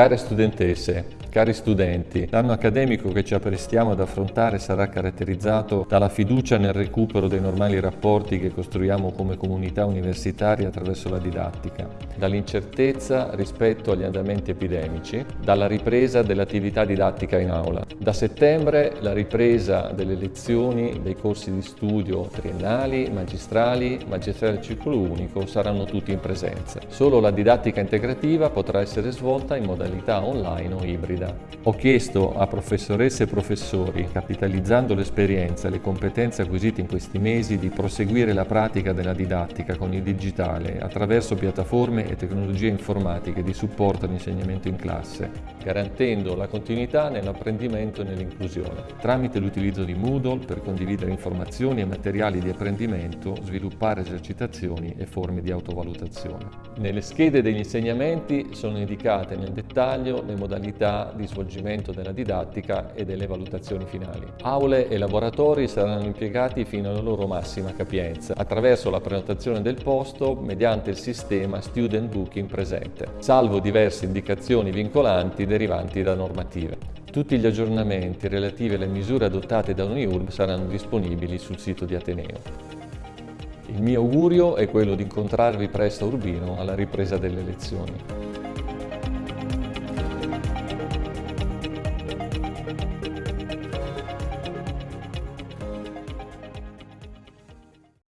Care studentesse, Cari studenti, l'anno accademico che ci apprestiamo ad affrontare sarà caratterizzato dalla fiducia nel recupero dei normali rapporti che costruiamo come comunità universitaria attraverso la didattica, dall'incertezza rispetto agli andamenti epidemici, dalla ripresa dell'attività didattica in aula. Da settembre la ripresa delle lezioni dei corsi di studio triennali, magistrali, magistrali al ciclo unico saranno tutti in presenza. Solo la didattica integrativa potrà essere svolta in modalità online o ibrida guida. Ho chiesto a professoresse e professori, capitalizzando l'esperienza e le competenze acquisite in questi mesi, di proseguire la pratica della didattica con il digitale attraverso piattaforme e tecnologie informatiche di supporto all'insegnamento in classe, garantendo la continuità nell'apprendimento e nell'inclusione, tramite l'utilizzo di Moodle per condividere informazioni e materiali di apprendimento, sviluppare esercitazioni e forme di autovalutazione. Nelle schede degli insegnamenti sono indicate nel dettaglio le modalità di svolgimento della didattica e delle valutazioni finali. Aule e laboratori saranno impiegati fino alla loro massima capienza attraverso la prenotazione del posto mediante il sistema Student Booking presente, salvo diverse indicazioni vincolanti derivanti da normative. Tutti gli aggiornamenti relativi alle misure adottate da UNIULB saranno disponibili sul sito di Ateneo. Il mio augurio è quello di incontrarvi presto a Urbino alla ripresa delle lezioni.